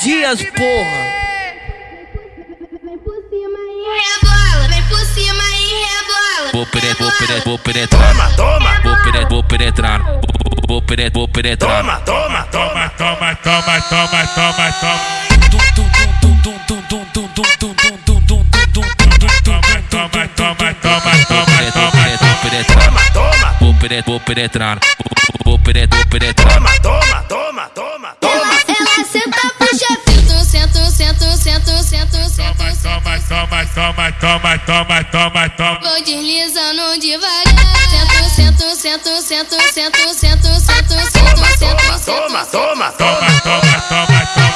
Dias, porra. Vem por cima e rebola, vem por cima e. Vou penetrar, vou penetrar, vou penetrar. Toma, toma. Vou penetrar, vou penetrar. Vou penetrar, vou penetrar. Toma, toma, toma, toma, toma, toma, toma, toma. Toma, toma, toma, toma, toma, Vou penetrar, toma, toma. vou penetrar, vou penetrar. Vou penetrar, vou penetrar. Toma, toma, toma, toma, toma, toma, toma, toma. Vou deslizando devagar. Sento, sento, sento, sento, sento, sento, sento, sento, sento, Toma, sento. toma, toma, toma, toma, toma.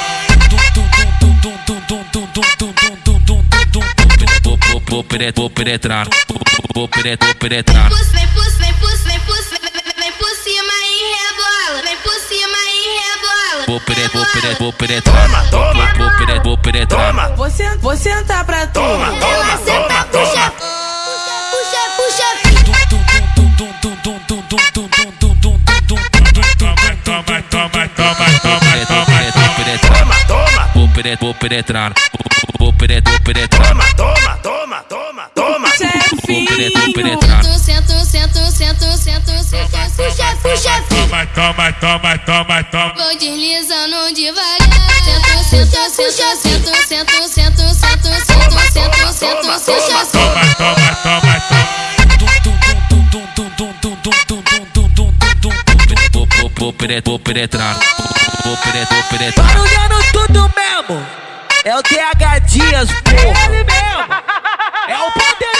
Vou, vou, vou penetrar, vou penetrar. Vou vou Vem por, vem por, vem por, vem- vem por cima e rebola. Vem por cima e rebola. Vou penetrar, vou penetrar, vou penetrar. Toma, toma. Vou penetrar, vou penetrar. Toma, Você, vou sentar pra tu. toma, toma, toma, Toma, toma, toma, toma, toma, Vou toma. penetrar, vou penetrar. Toma, toma. Vou penetrar, vou penetrar. Vou penetrar. Toma, toma, toma, toma, toma. É penetrar. Sento, sento, sento, sento, sento, puxa, puxa, Toma, toma, toma, toma, toma. Vou deslizando devagar. Sento, sento, sento, sento, sento, sento, sento, sento, sento, sento, sento, Vou, vou, vou penetrar, vou penetrar. Vou penetrar, vou penetrar. Barulhando tudo mesmo. É o TH Dias, porra. É ele mesmo. É o poderoso